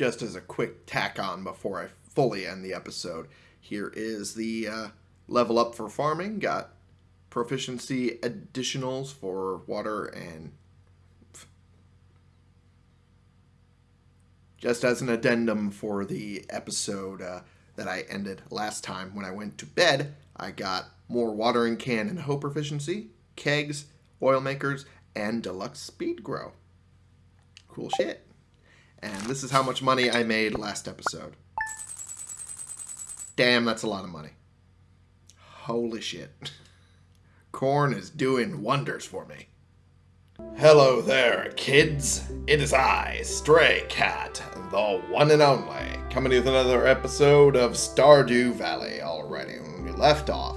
just as a quick tack on before I fully end the episode, here is the uh, level up for farming. Got proficiency additionals for water and just as an addendum for the episode uh, that I ended last time when I went to bed, I got more watering can and hoe proficiency, kegs, oil makers, and deluxe speed grow. Cool shit. And this is how much money I made last episode. Damn, that's a lot of money. Holy shit. Corn is doing wonders for me. Hello there, kids. It is I, Stray Cat, the one and only, coming with another episode of Stardew Valley already. When we left off,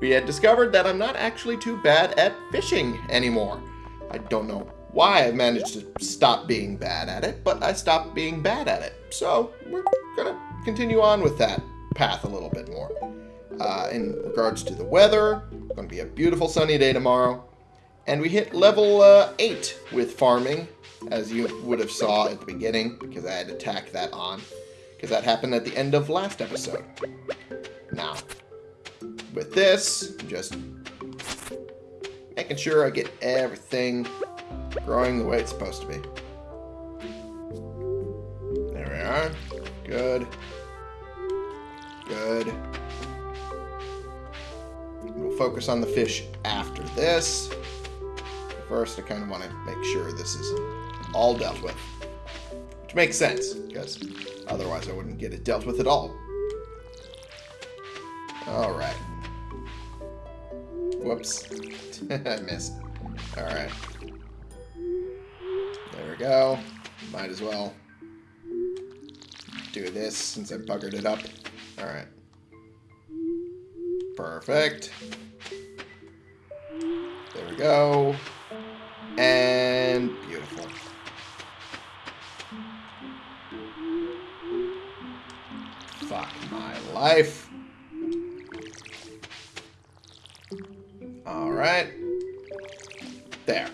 we had discovered that I'm not actually too bad at fishing anymore. I don't know why I've managed to stop being bad at it, but I stopped being bad at it. So we're gonna continue on with that path a little bit more. Uh, in regards to the weather, going to be a beautiful sunny day tomorrow. And we hit level uh, 8 with farming, as you would have saw at the beginning, because I had to tack that on. Because that happened at the end of last episode. Now, with this, just making sure I get everything growing the way it's supposed to be. There we are. Good. Good. We'll focus on the fish after this. First, I kind of want to make sure this is all dealt with. Which makes sense, because otherwise I wouldn't get it dealt with at all. Alright. Whoops. I missed. Alright. Go. Might as well do this since I buggered it up. Alright. Perfect. There we go. And beautiful. Fuck my life. Alright. There.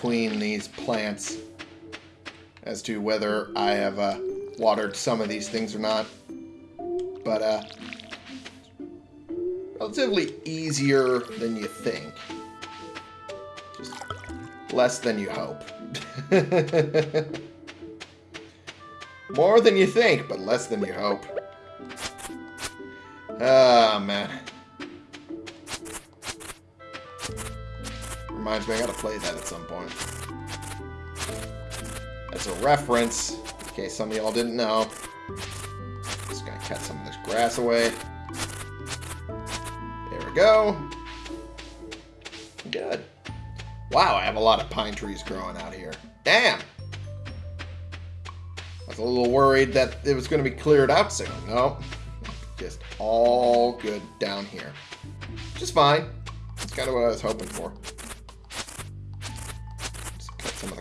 Between these plants as to whether I have uh, watered some of these things or not. But, uh, relatively easier than you think. Just less than you hope. More than you think, but less than you hope. Ah, oh, Reminds me, I gotta play that at some point. That's a reference, in case some of y'all didn't know. Just gonna cut some of this grass away. There we go. Good. Wow, I have a lot of pine trees growing out here. Damn! I was a little worried that it was going to be cleared out soon. No. Just all good down here. Is fine. That's kind of what I was hoping for.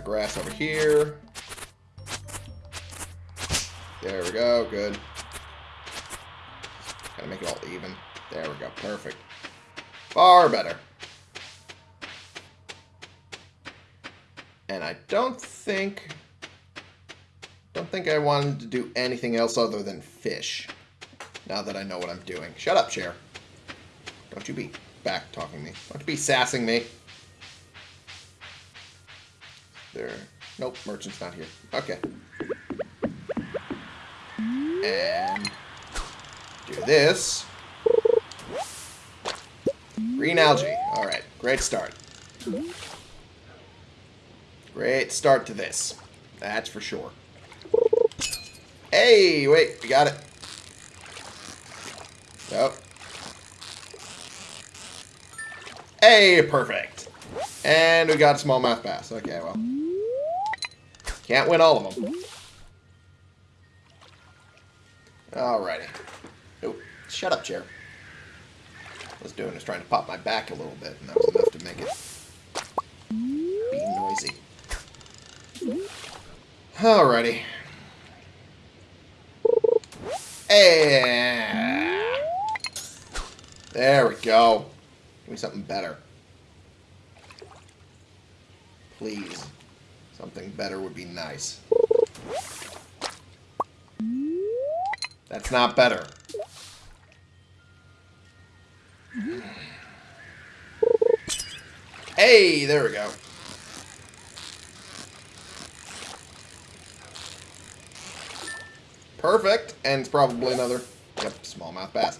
Grass over here. There we go. Good. Gotta make it all even. There we go. Perfect. Far better. And I don't think... Don't think I wanted to do anything else other than fish. Now that I know what I'm doing. Shut up, chair. Don't you be back talking me. Don't you be sassing me. There. Nope, merchant's not here. Okay. And do this. Green algae. Alright, great start. Great start to this. That's for sure. Hey, wait, we got it. Yep. Hey, perfect. And we got a smallmouth bass. Okay, well. Can't win all of them. Alrighty. Oh, shut up, chair. I was doing is trying to pop my back a little bit, and that was enough to make it be noisy. Alrighty. Hey. There we go. Give me something better. Please. Something better would be nice. That's not better. Hey, there we go. Perfect. And it's probably another, yep, smallmouth bass.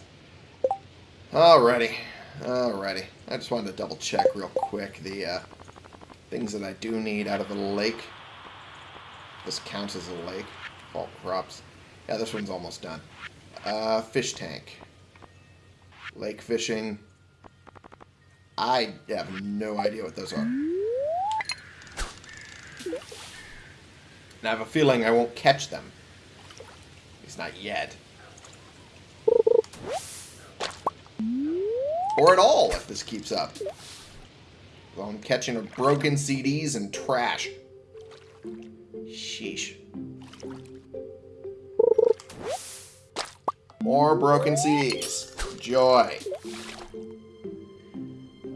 Alrighty. Alrighty. I just wanted to double check real quick the uh, things that I do need out of the lake. This counts as a lake. Fall crops. Yeah, this one's almost done. Uh, fish tank. Lake fishing. I have no idea what those are. And I have a feeling I won't catch them. At least not yet. Or at all, if this keeps up. I'm catching broken CDs and trash. Sheesh. More broken CDs. Joy.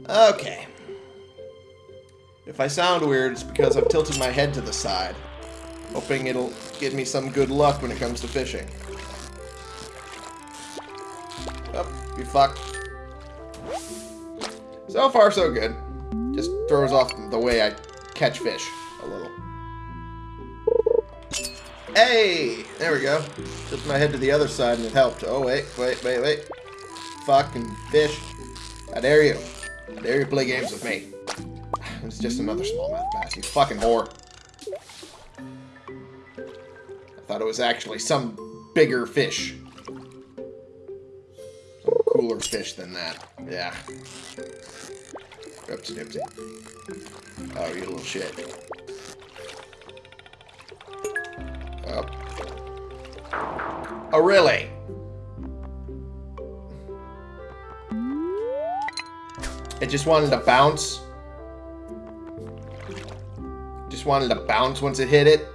Okay. If I sound weird, it's because I've tilted my head to the side, hoping it'll give me some good luck when it comes to fishing. Oh, you fucked. So far, so good. Throws off the way I catch fish a little. Hey! There we go. Tilted my head to the other side and it helped. Oh, wait, wait, wait, wait. Fucking fish. How dare you? How dare you play games with me? It's just another smallmouth bass, you fucking whore. I thought it was actually some bigger fish. Some cooler fish than that. Yeah. Oopsie. Oh, you little shit. Oh. Oh, really? It just wanted to bounce. Just wanted to bounce once it hit it.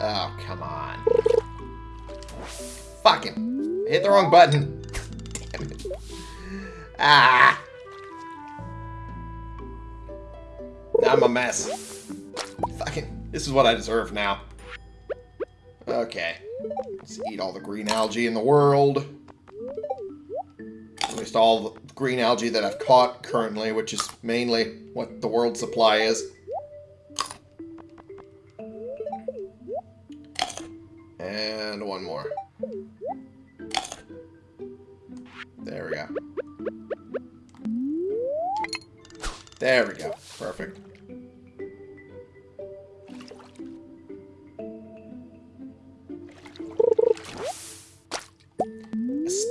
Oh, come on. Fucking. Hit the wrong button. Damn it. Ah. I'm a mess. Fucking. This is what I deserve now. Okay. Let's eat all the green algae in the world. At least all the green algae that I've caught currently, which is mainly what the world supply is. And one more. There we go. There we go. Perfect.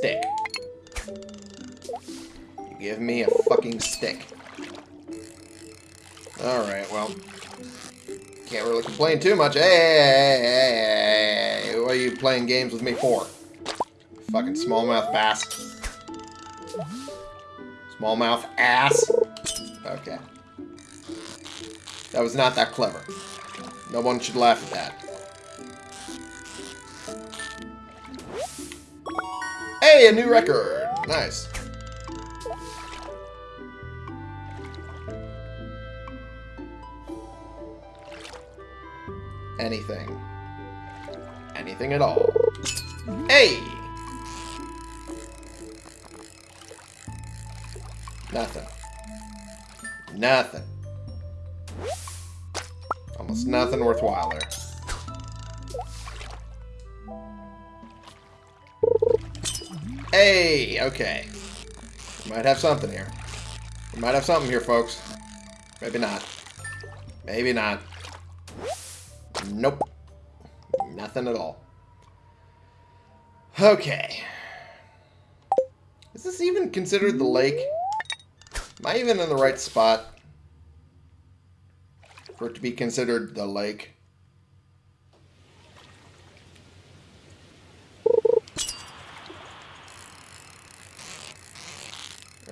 Stick. You give me a fucking stick. Alright, well. Can't really complain too much. Hey, hey, hey, hey, what are you playing games with me for? Fucking smallmouth bass. Smallmouth ass. Okay. That was not that clever. No one should laugh at that. Hey, a new record. Nice. Anything. Anything at all. Hey! Nothing. Nothing. Almost nothing worthwhile there. Hey, okay. We might have something here. We might have something here, folks. Maybe not. Maybe not. Nope. Nothing at all. Okay. Is this even considered the lake? Am I even in the right spot? For it to be considered the lake?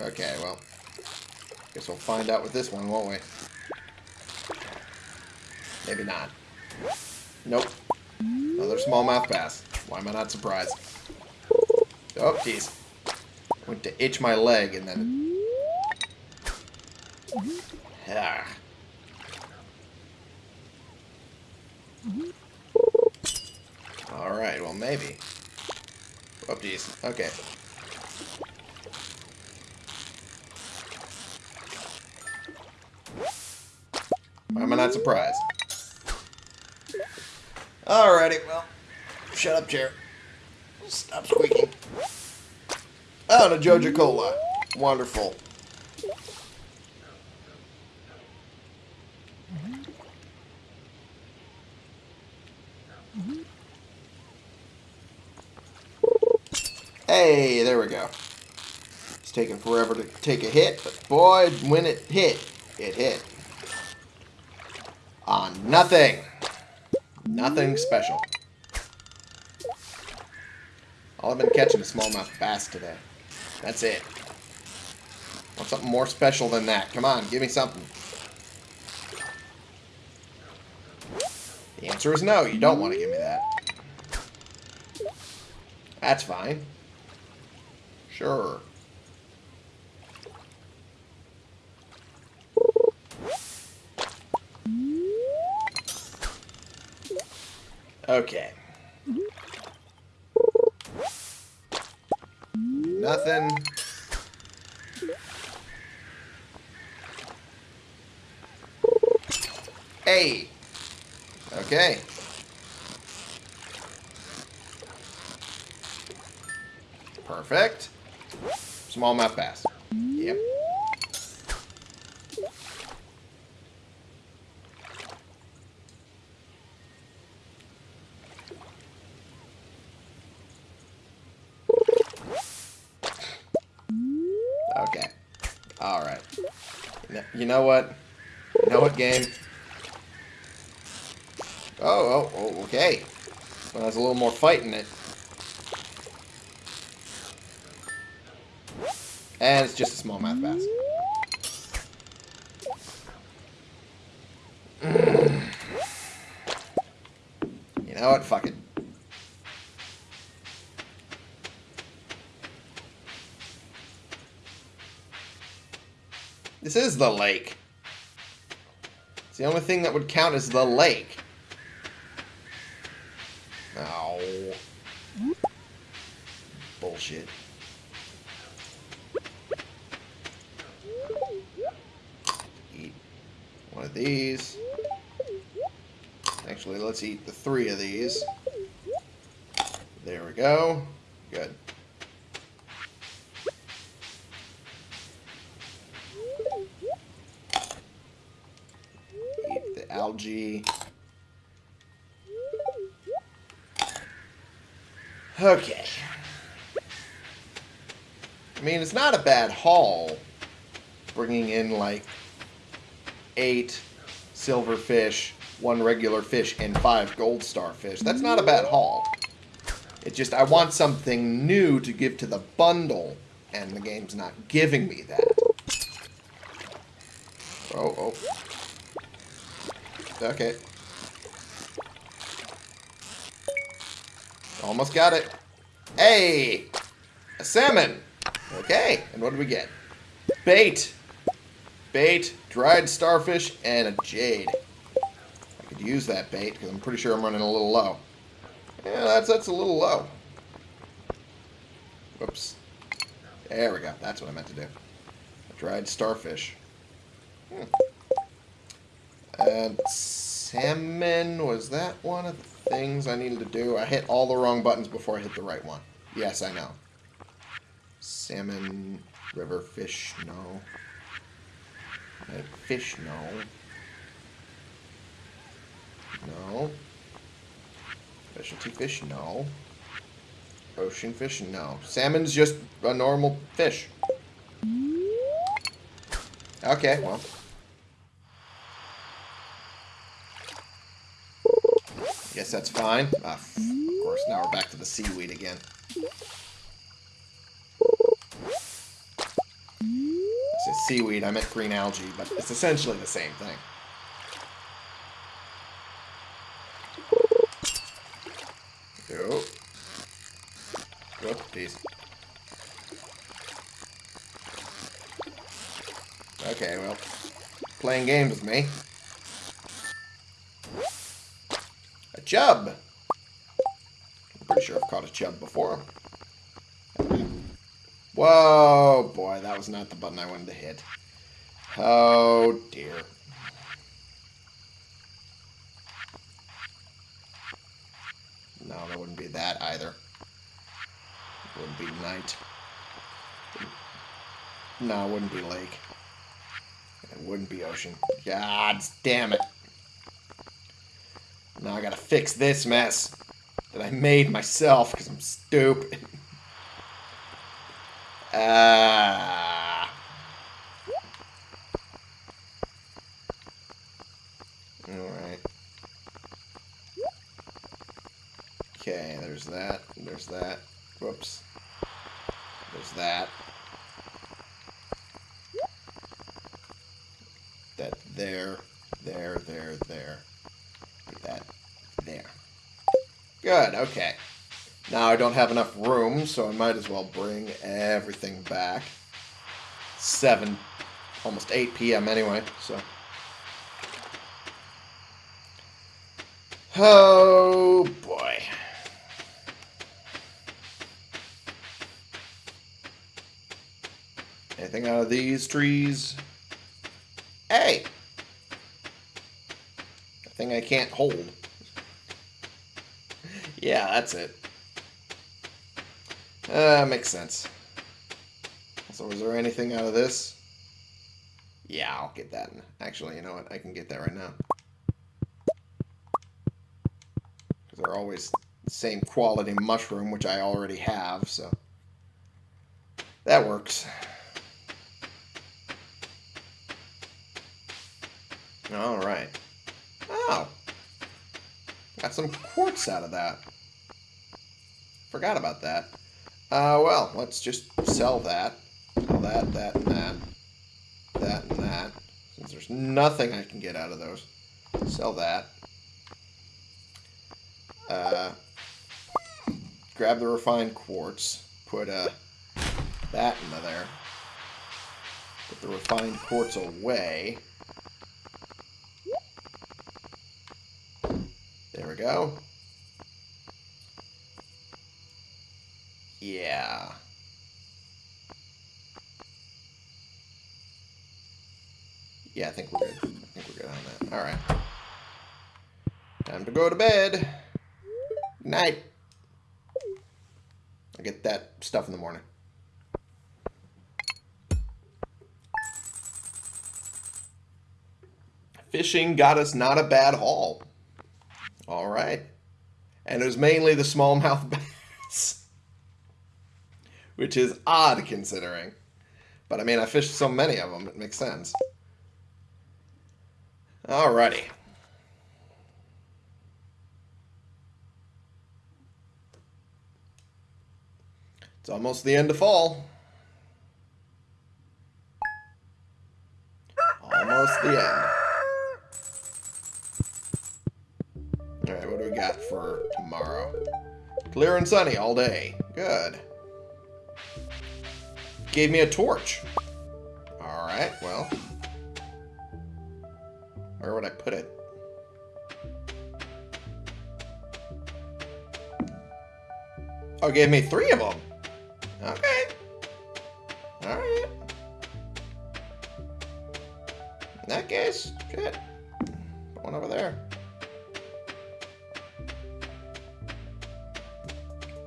Okay, well. Guess we'll find out with this one, won't we? Maybe not. Nope. Another smallmouth bass. Why am I not surprised? Oh, jeez. Went to itch my leg and then... Ah. Alright, well maybe. Oh, geez. Okay. Why am I not Alrighty, well. Shut up, chair. Stop squeaking. Oh, and a Joja Cola. Wonderful. Hey, there we go. It's taking forever to take a hit, but boy, when it hit, it hit. Nothing. Nothing special. All I've been catching is smallmouth bass today. That's it. Want something more special than that. Come on, give me something. The answer is no, you don't want to give me that. That's fine. Sure. Okay. Nothing. Hey. Okay. Perfect. Smallmouth bass. Yep. Okay. Alright. You know what? You know what, game? Oh, oh, oh okay. Well, there's a little more fight in it. And it's just a smallmouth bass. You know what? Fuck it. This is the lake. It's the only thing that would count as the lake. Oh. Bullshit. Eat one of these. Actually, let's eat the three of these. There we go. Good. Eat the algae. Okay. I mean, it's not a bad haul. Bringing in like eight silverfish, one regular fish, and five gold starfish. That's not a bad haul. It's just I want something new to give to the bundle, and the game's not giving me that. Oh, oh. Okay. Almost got it. Hey! A salmon! Okay, and what do we get? Bait! Bait, dried starfish, and a jade. I could use that bait, because I'm pretty sure I'm running a little low. Yeah, that's, that's a little low. Whoops. There we go. That's what I meant to do. A dried starfish. Hmm. And salmon, was that one of the things I needed to do? I hit all the wrong buttons before I hit the right one. Yes, I know. Salmon, river fish, no. Fish, no. No. Specialty fish, no. Ocean fish, no. Salmon's just a normal fish. Okay, well. Guess that's fine. Ah, of course, now we're back to the seaweed again. seaweed, I meant green algae, but it's essentially the same thing. Oh. Whoopsies. Okay, well, playing games with me. A chub! I'm pretty sure I've caught a chub before. Whoa, boy, that was not the button I wanted to hit. Oh, dear. No, that wouldn't be that either. It wouldn't be night. No, it wouldn't be lake. It wouldn't be ocean. God damn it. Now I gotta fix this mess that I made myself because I'm stupid. Ah. Alright. Okay, there's that. There's that. Whoops. There's that. That there, there, there, there. That there. Good, okay. Now I don't have enough room, so I might as well bring everything back. 7, almost 8 p.m. anyway, so. Oh, boy. Anything out of these trees? Hey! A thing I can't hold. yeah, that's it. Uh, makes sense. So is there anything out of this? Yeah, I'll get that. Actually, you know what? I can get that right now. Because they're always the same quality mushroom, which I already have, so... That works. Alright. Oh. Got some quartz out of that. Forgot about that. Uh, well, let's just sell that. Sell that, that, and that. That and that. Since there's nothing I can get out of those. Sell that. Uh, grab the refined quartz. Put uh, that into there. Put the refined quartz away. There we go. Yeah. Yeah, I think we're good. I think we're good on that. Alright. Time to go to bed. Night. I'll get that stuff in the morning. Fishing got us not a bad haul. All right. And it was mainly the smallmouth bass. Which is odd considering. But I mean, I fished so many of them, it makes sense. Alrighty. It's almost the end of fall. Almost the end. Alright, what do we got for tomorrow? Clear and sunny all day. Good. Gave me a torch. Alright, well. Where would I put it? Oh, gave me three of them. Okay. Alright. In that case, shit. Put one over there.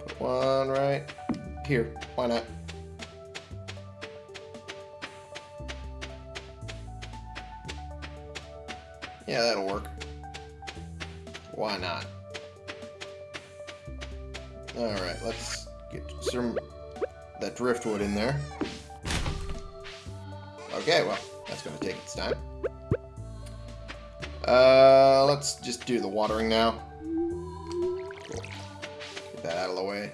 Put one right here. Why not? Yeah, that'll work. Why not? Alright, let's get some that driftwood in there. Okay, well, that's going to take its time. Uh, let's just do the watering now. Get that out of the way.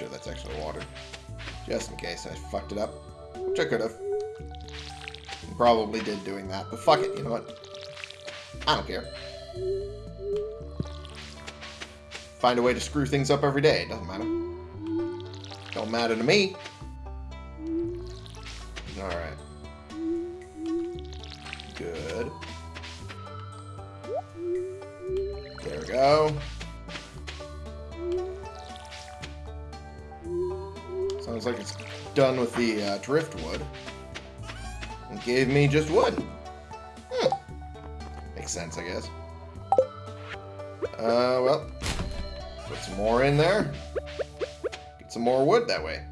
Sure that's actually water. Just in case I fucked it up. Which I could have. Probably did doing that, but fuck it, you know what? I don't care. find a way to screw things up every day. It doesn't matter. Don't matter to me. Alright. Good. There we go. Done with the uh, driftwood. And gave me just wood. Hmm. Makes sense, I guess. Uh, well. Put some more in there. Get some more wood that way.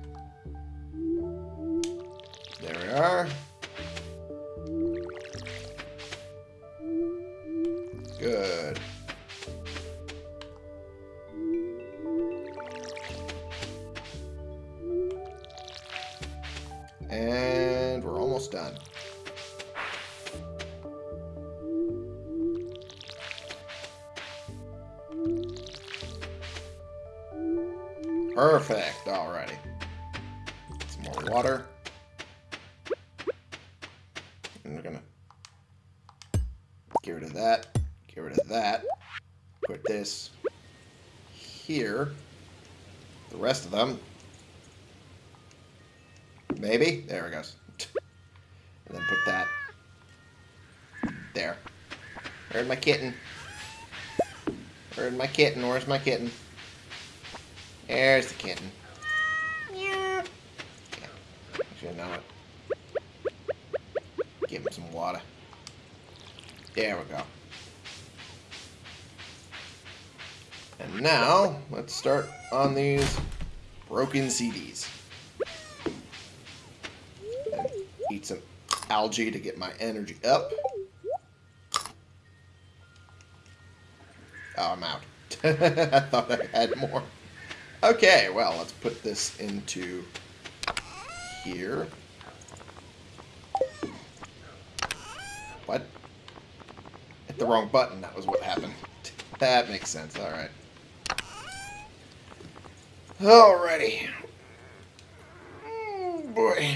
There we are. My kitten? Where's my kitten? Where's my kitten? There's the kitten. Yeah. Should know it. Give him some water. There we go. And now, let's start on these broken CDs. And eat some algae to get my energy up. Oh, I'm out. I thought I had more. Okay, well, let's put this into here. What? Hit the wrong button, that was what happened. That makes sense, alright. Alrighty. Oh, hmm, boy.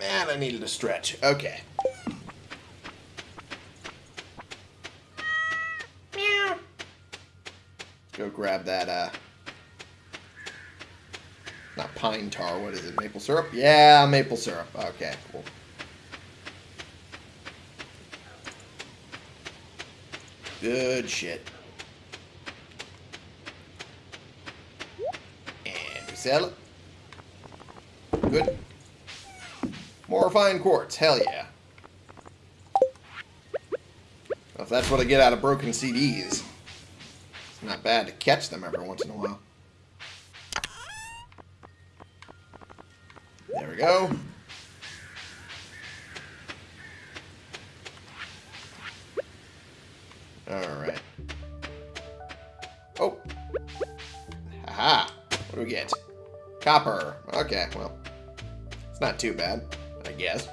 Man, I needed a stretch. Okay. Meow. Let's go grab that, uh... Not pine tar, what is it? Maple syrup? Yeah, maple syrup. Okay, cool. Good shit. And we sell it. Good. More fine quartz. Hell yeah. Well, if that's what I get out of broken CDs, not bad to catch them every once in a while. There we go. Alright. Oh. Haha. What do we get? Copper. Okay, well. It's not too bad, I guess.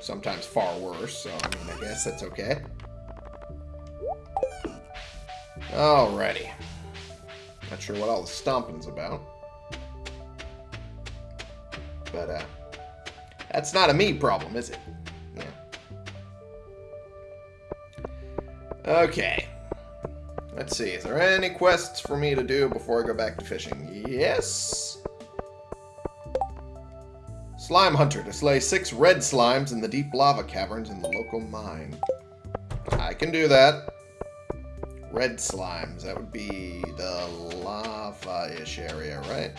Sometimes far worse, so I mean, I guess that's okay. Alrighty. Not sure what all the stomping's about. But, uh, that's not a me problem, is it? Yeah. Okay. Let's see, is there any quests for me to do before I go back to fishing? Yes. Slime Hunter to slay six red slimes in the deep lava caverns in the local mine. I can do that. Red slimes, that would be the lava-ish area, right?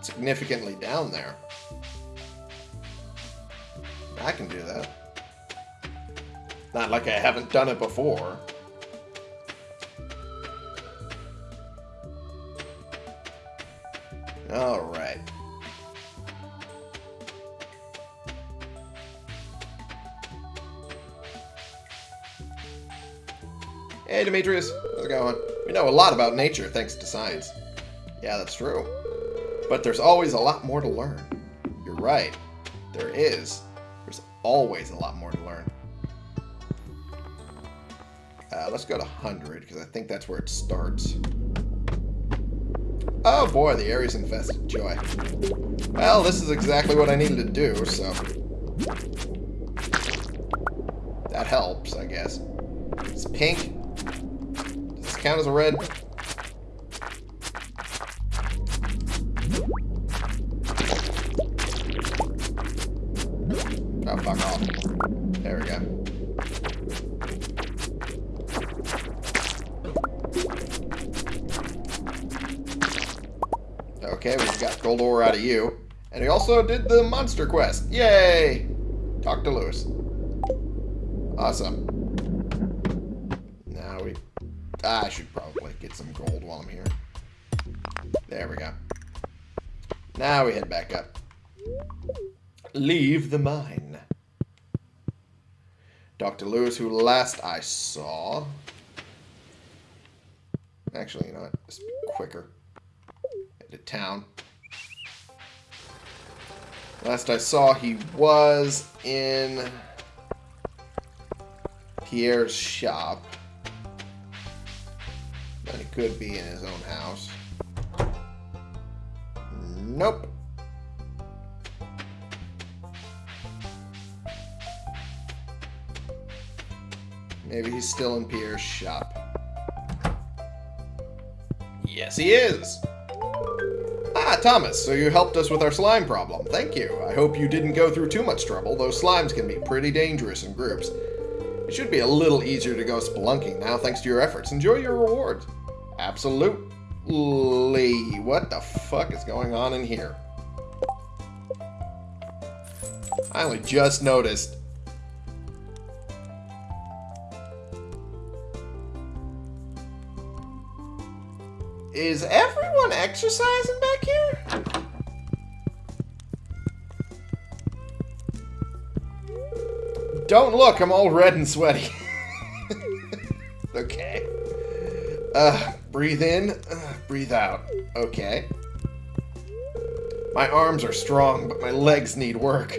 Significantly down there. I can do that. Not like I haven't done it before. Alright. Hey, Demetrius. How's it going? We know a lot about nature thanks to science. Yeah, that's true. But there's always a lot more to learn. You're right. There is. There's always a lot more to learn. Uh, let's go to 100, because I think that's where it starts. Oh boy, the area's infested. Joy. Well, this is exactly what I needed to do, so... That helps, I guess. It's pink. Count as a red? Oh, fuck off. There we go. Okay, we got gold ore out of you. And we also did the monster quest. Yay! Talk to Lewis. Awesome. Ah, I should probably get some gold while I'm here. There we go. Now we head back up. Leave the mine. Dr. Lewis, who last I saw... Actually, you know what? Be quicker. Head to town. Last I saw, he was in Pierre's shop. He could be in his own house. Nope. Maybe he's still in Pierre's shop. Yes, he is! Ah, Thomas, so you helped us with our slime problem. Thank you. I hope you didn't go through too much trouble. Those slimes can be pretty dangerous in groups. It should be a little easier to go spelunking now thanks to your efforts. Enjoy your rewards. Absolutely. What the fuck is going on in here? I only just noticed. Is everyone exercising back here? Don't look, I'm all red and sweaty. okay. Uh, breathe in, breathe out. Okay. My arms are strong, but my legs need work.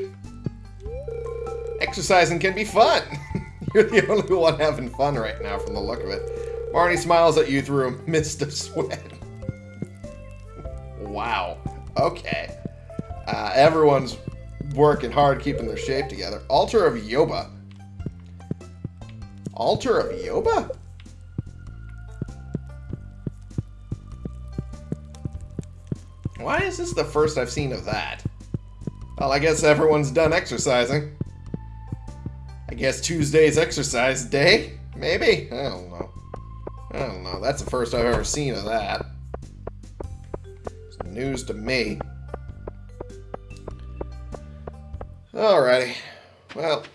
Exercising can be fun. You're the only one having fun right now from the look of it. Marnie smiles at you through a mist of sweat. wow. Okay. Uh, everyone's working hard keeping their shape together. Altar of Yoba. Altar of Yoba? Why is the first I've seen of that? Well, I guess everyone's done exercising. I guess Tuesday's exercise day? Maybe? I don't know. I don't know. That's the first I've ever seen of that. It's news to me. Alrighty. Well.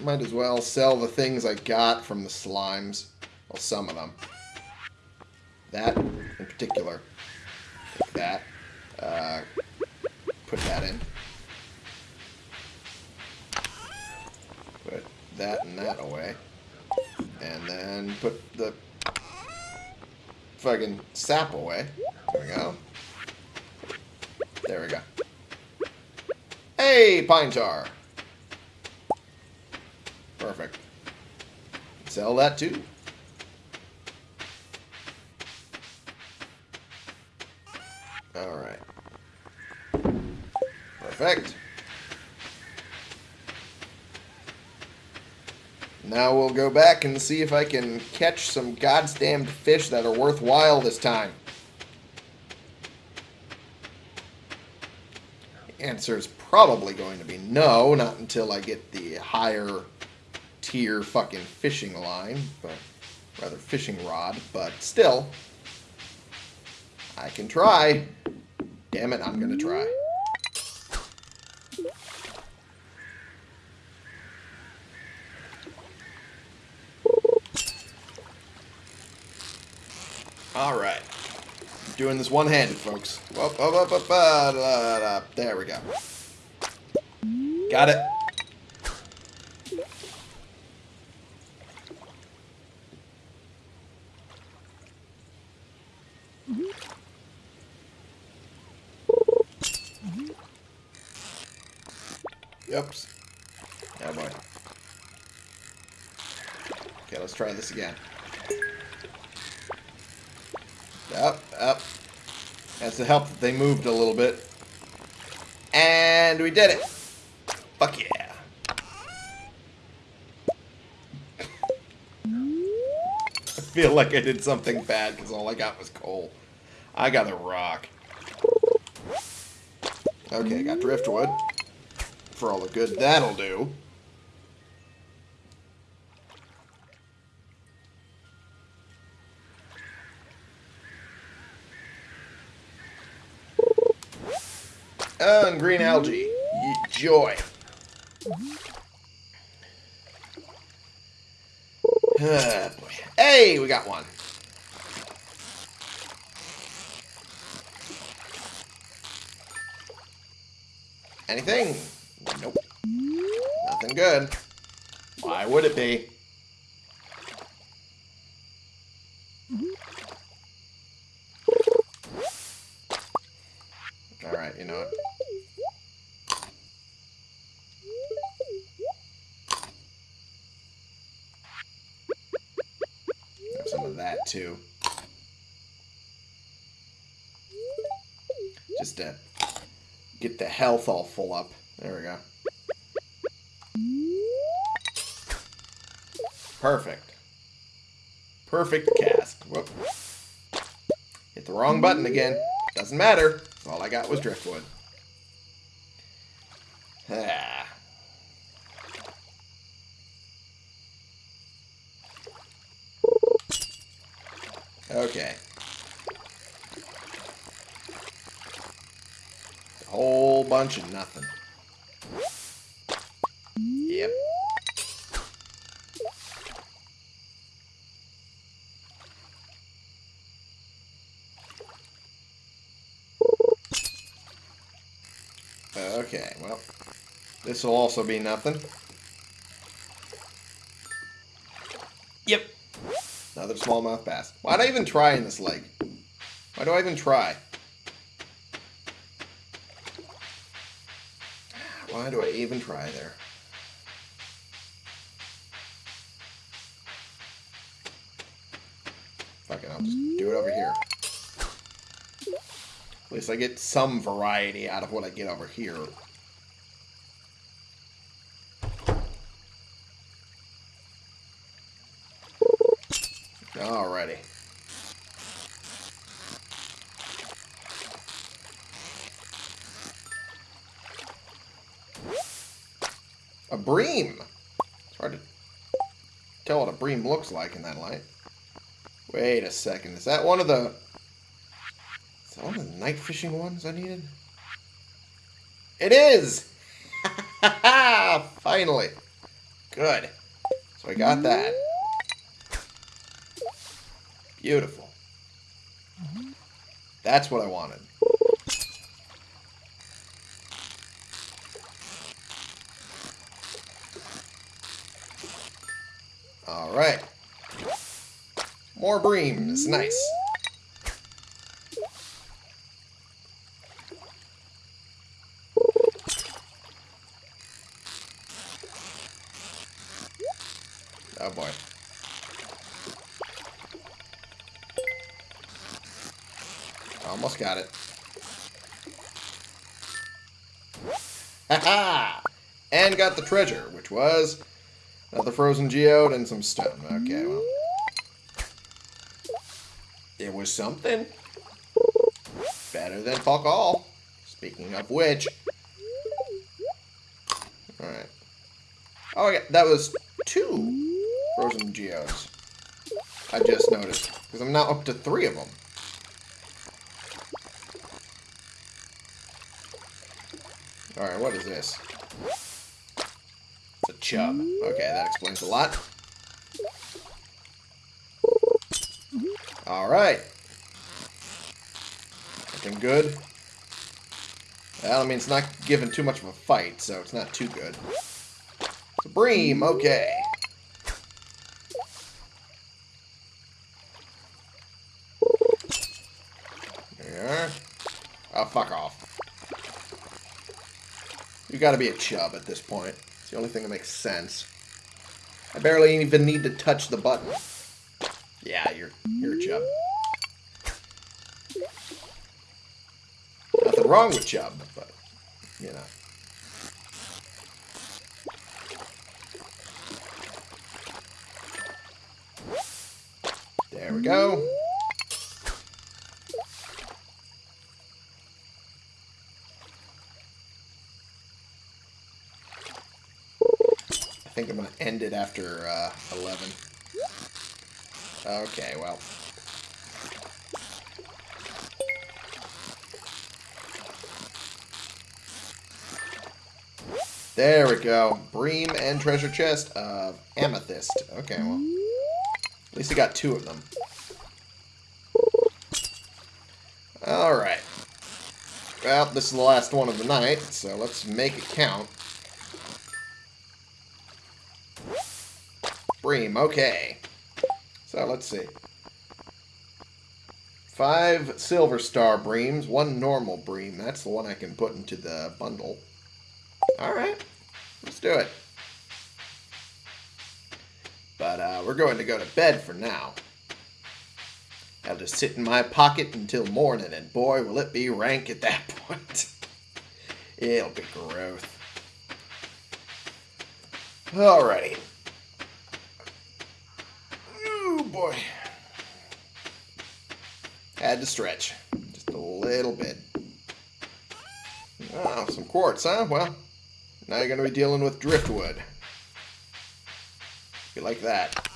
Might as well sell the things I got from the slimes. Well, some of them. That in particular. Like that. Uh, put that in. Put that and that away. And then put the fucking sap away. There we go. There we go. Hey, pine tar. Perfect. Sell that too. Alright. Perfect. Now we'll go back and see if I can catch some goddamn fish that are worthwhile this time. Answer is probably going to be no, not until I get the higher tier fucking fishing line, but rather fishing rod, but still, I can try. Damn it, I'm gonna try. Alright. Doing this one-handed, folks. There we go. Got it. Yep. Oh boy. Okay, let's try this again. it's a help that they moved a little bit. And we did it. Fuck yeah. I feel like I did something bad because all I got was coal. I got a rock. Okay, I got driftwood. For all the good that'll do. And green algae. Joy. Boy. Hey, we got one. Anything? Nope. Nothing good. Why would it be? Alright, you know what? Have some of that Just to get the health all full up. There we go. Perfect. Perfect cast. Whoop. Hit the wrong button again. Doesn't matter. All I got was driftwood. Ah. Okay. A whole bunch of nothing. Yep. Okay, well, this will also be nothing. Another smallmouth bass. Why do I even try in this lake? Why do I even try? Why do I even try there? Fuck it, I'll just do it over here. At least I get some variety out of what I get over here. Alrighty. A bream! It's hard to tell what a bream looks like in that light. Wait a second. Is that one of the... Is that one of the night fishing ones I needed? It is! Finally. Good. So I got that. Beautiful. That's what I wanted. Alright. More breams. Nice. Oh boy. Almost got it. Ha And got the treasure, which was another frozen geode and some stone. Okay, well. It was something. Better than fuck all. Speaking of which. Alright. Oh, yeah, that was two frozen geodes. I just noticed. Because I'm now up to three of them. Alright, what is this? Chub. Okay, that explains a lot. Alright. Looking good. Well, I mean, it's not giving too much of a fight, so it's not too good. Bream, okay. There. Oh, fuck off. You gotta be a chub at this point. The only thing that makes sense. I barely even need to touch the button. Yeah, you're you're a chub. Nothing wrong with chub, but you know. There we go. I think I'm going to end it after uh, 11. Okay, well. There we go. Bream and treasure chest of amethyst. Okay, well. At least I got two of them. Alright. Well, this is the last one of the night, so let's make it count. Okay. So, let's see. Five silver star breams, one normal bream. That's the one I can put into the bundle. Alright, let's do it. But uh, we're going to go to bed for now. I'll just sit in my pocket until morning, and boy, will it be rank at that point. It'll be growth. Alrighty. Oh boy. Had to stretch. Just a little bit. Oh, some quartz, huh? Well, now you're going to be dealing with driftwood. You like that.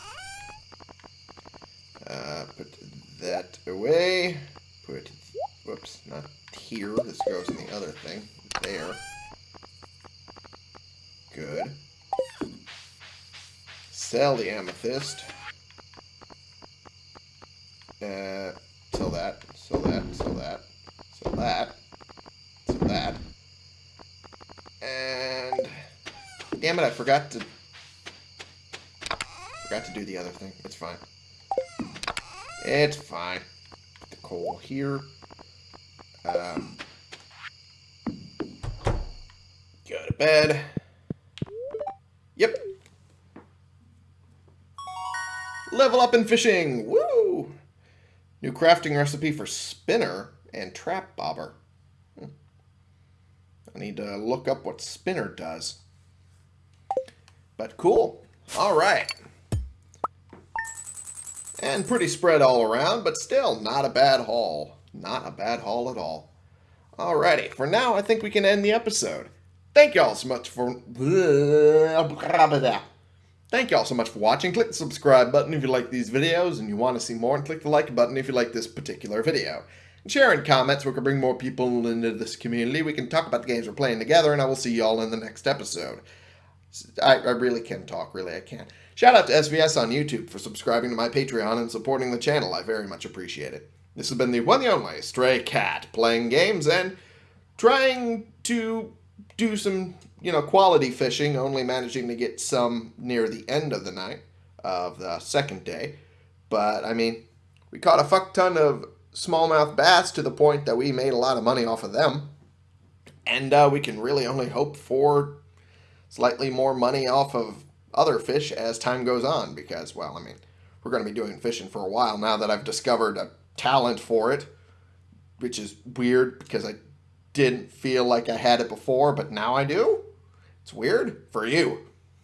Uh, put that away. Put, whoops, not here. This goes in the other thing. There. Good. Sell the amethyst. Uh, sell that, sell that, sell that, sell that, sell that. And, damn it, I forgot to Forgot to do the other thing. It's fine. It's fine. Put the coal here. Um, go to bed. Yep. Level up in fishing. Woo! New crafting recipe for spinner and trap bobber. Hmm. I need to look up what spinner does. But cool. All right. And pretty spread all around, but still not a bad haul. Not a bad haul at all. Alrighty, for now I think we can end the episode. Thank y'all so much for... Thank y'all so much for watching. Click the subscribe button if you like these videos and you want to see more, and click the like button if you like this particular video. In comments we can bring more people into this community. We can talk about the games we're playing together, and I will see y'all in the next episode. I, I really can talk, really, I can. Shout out to SVS on YouTube for subscribing to my Patreon and supporting the channel. I very much appreciate it. This has been the one and only Stray Cat, playing games and trying to do some, you know, quality fishing, only managing to get some near the end of the night of the second day. But, I mean, we caught a fuck ton of smallmouth bass to the point that we made a lot of money off of them. And uh, we can really only hope for slightly more money off of other fish as time goes on because, well, I mean, we're going to be doing fishing for a while now that I've discovered a talent for it, which is weird because I didn't feel like I had it before, but now I do. It's weird for you.